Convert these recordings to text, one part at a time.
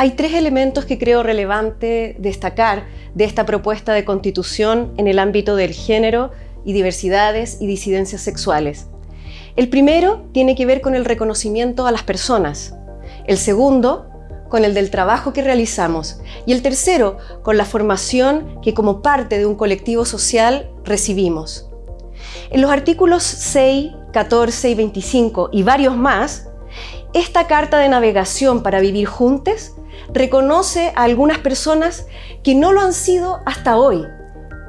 Hay tres elementos que creo relevante destacar de esta propuesta de constitución en el ámbito del género y diversidades y disidencias sexuales. El primero tiene que ver con el reconocimiento a las personas. El segundo, con el del trabajo que realizamos. Y el tercero, con la formación que como parte de un colectivo social recibimos. En los artículos 6, 14 y 25 y varios más, esta carta de navegación para vivir juntos reconoce a algunas personas que no lo han sido hasta hoy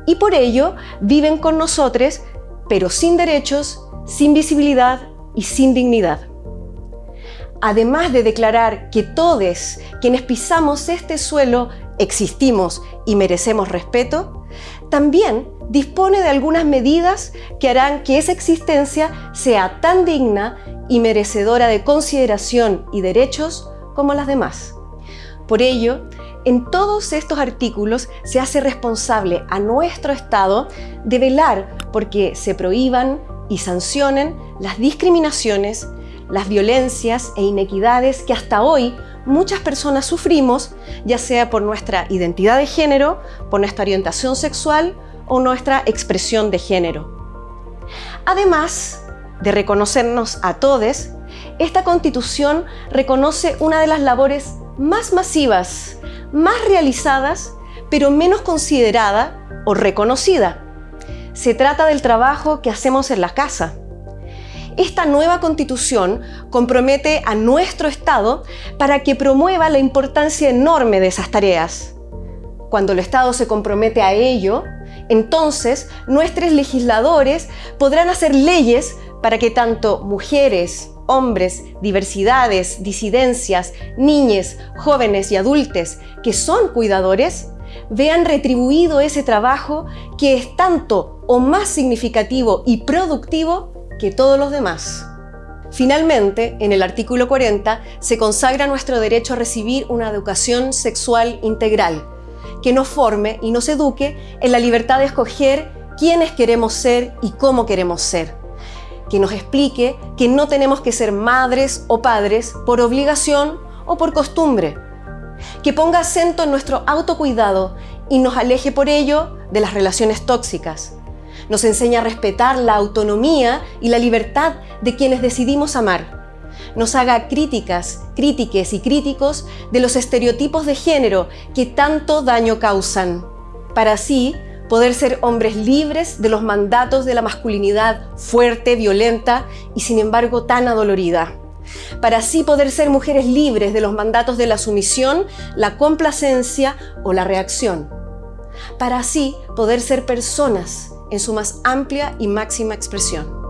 y por ello viven con nosotros, pero sin derechos, sin visibilidad y sin dignidad. Además de declarar que todos quienes pisamos este suelo existimos y merecemos respeto, también dispone de algunas medidas que harán que esa existencia sea tan digna y merecedora de consideración y derechos como las demás. Por ello, en todos estos artículos se hace responsable a nuestro Estado de velar porque se prohíban y sancionen las discriminaciones, las violencias e inequidades que hasta hoy muchas personas sufrimos, ya sea por nuestra identidad de género, por nuestra orientación sexual o nuestra expresión de género. Además de reconocernos a todos, esta Constitución reconoce una de las labores más masivas, más realizadas, pero menos considerada o reconocida. Se trata del trabajo que hacemos en la casa. Esta nueva constitución compromete a nuestro Estado para que promueva la importancia enorme de esas tareas. Cuando el Estado se compromete a ello, entonces nuestros legisladores podrán hacer leyes para que tanto mujeres, hombres, diversidades, disidencias, niñes, jóvenes y adultos que son cuidadores, vean retribuido ese trabajo que es tanto o más significativo y productivo que todos los demás. Finalmente, en el artículo 40 se consagra nuestro derecho a recibir una educación sexual integral, que nos forme y nos eduque en la libertad de escoger quiénes queremos ser y cómo queremos ser que nos explique que no tenemos que ser madres o padres por obligación o por costumbre, que ponga acento en nuestro autocuidado y nos aleje por ello de las relaciones tóxicas. Nos enseña a respetar la autonomía y la libertad de quienes decidimos amar. Nos haga críticas, crítiques y críticos de los estereotipos de género que tanto daño causan, para así poder ser hombres libres de los mandatos de la masculinidad fuerte, violenta y sin embargo tan adolorida. Para así poder ser mujeres libres de los mandatos de la sumisión, la complacencia o la reacción. Para así poder ser personas en su más amplia y máxima expresión.